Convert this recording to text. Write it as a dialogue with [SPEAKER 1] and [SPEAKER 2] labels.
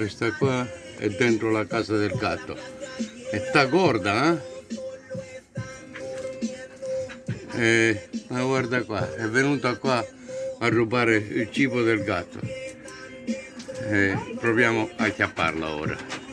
[SPEAKER 1] questa qua è dentro la casa del gatto. E sta gorda eh? E, ma guarda qua è venuta qua a rubare il cibo del gatto. E proviamo a chiapparla ora.